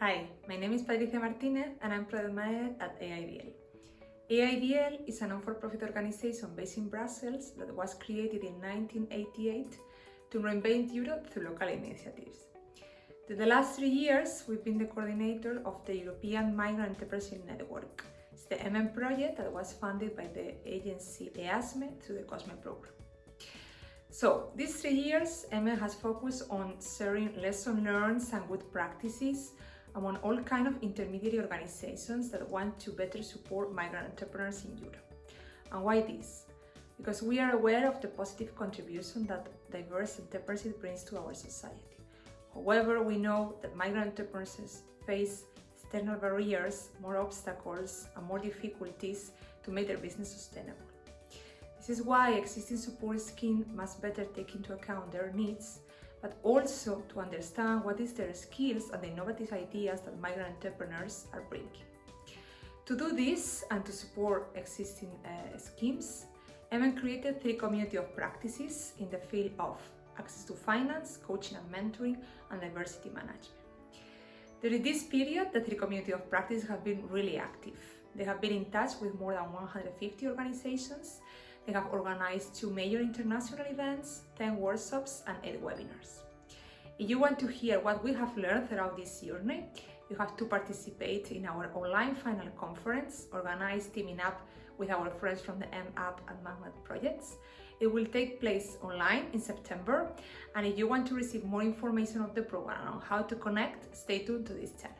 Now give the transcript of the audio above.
Hi, my name is Patricia Martinez and I'm product manager at AEIDL. AEIDL is a non-for-profit organization based in Brussels that was created in 1988 to reinvent Europe through local initiatives. In the last three years, we've been the coordinator of the European Migrant Entrepreneurship Network. It's the MM project that was funded by the agency EASME through the COSME program. So, these three years, MM has focused on sharing lessons learned and good practices among all kind of intermediary organizations that want to better support migrant entrepreneurs in Europe. And why this? Because we are aware of the positive contribution that diverse entrepreneurship brings to our society. However, we know that migrant entrepreneurs face external barriers, more obstacles and more difficulties to make their business sustainable. This is why existing support schemes must better take into account their needs, but also to understand what is their skills and the innovative ideas that migrant entrepreneurs are bringing. To do this and to support existing uh, schemes, MM created three community of practices in the field of access to finance, coaching and mentoring, and diversity management. During this period, the three community of practice have been really active. They have been in touch with more than 150 organizations. They have organized two major international events, 10 workshops, and 8 webinars. If you want to hear what we have learned throughout this journey, you have to participate in our online final conference, organized teaming up with our friends from the M-App and Magnet projects. It will take place online in September. And if you want to receive more information of the program on how to connect, stay tuned to this channel.